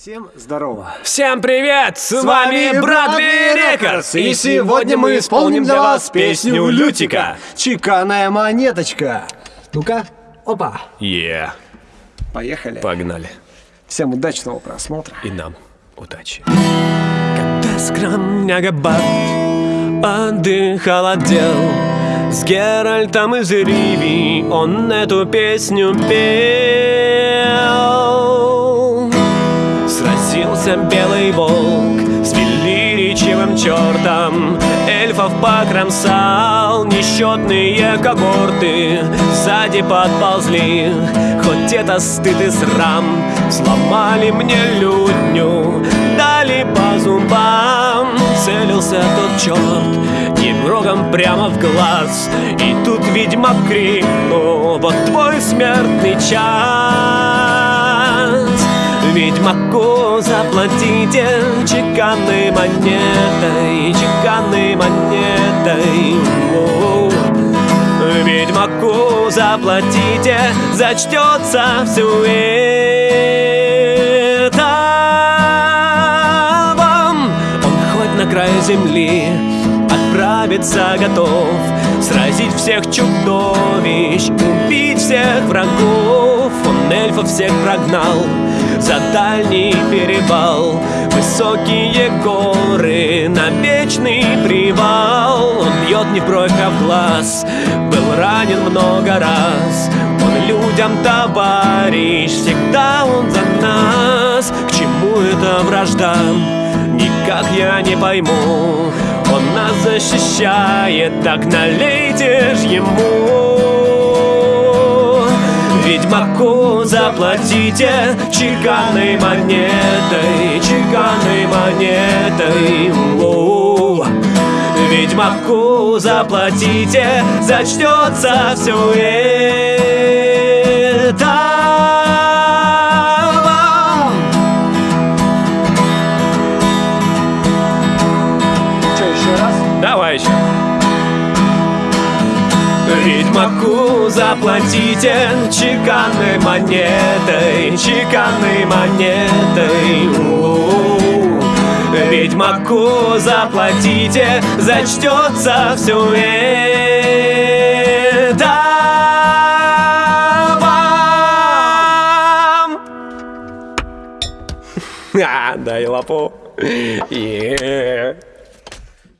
Всем здорово! Всем привет! С, С вами Брадли Рекордс! И сегодня мы исполним для вас песню Лютика «Чеканная монеточка». Ну-ка, опа! Yeah. Поехали. Погнали. Всем удачного просмотра. И нам удачи. Когда скромняга Бат отдыхал отдел С Геральтом из Риви он эту песню пел Сразился белый волк с величивым чертом. Эльфов покромсал несчетные когорты. Сзади подползли, хоть это стыд и срам. Сломали мне лютню, дали по зубам. Целился тот черт немрогом прямо в глаз. И тут ведьмак крикнул, вот твой смертный час Ведьмаку заплатите чеканной монетой, чеканной монетой. Ведьмаку заплатите, зачтется все это вам. Он хоть на край земли отправиться готов, сразить всех чудовищ, убить всех врагов. Он эльфов всех прогнал за дальний перевал Высокие горы на вечный привал. Он бьет не в бровь, а в глаз Был ранен много раз. Он людям товарищ Всегда он за нас. К чему эта вражда? Никак я не пойму. Он нас защищает Так налейте ж ему Ведьмаку заплатите чеканной монетой, чеканной монетой. О-о-о. Ведьмаку заплатите, зачтется все это. Давай еще. Ведьмаку заплатите чеканной монетой, чеканной монетой. У-у-у. Ведьмаку заплатите, зачтется все это вам. А, дай лапу. Yeah.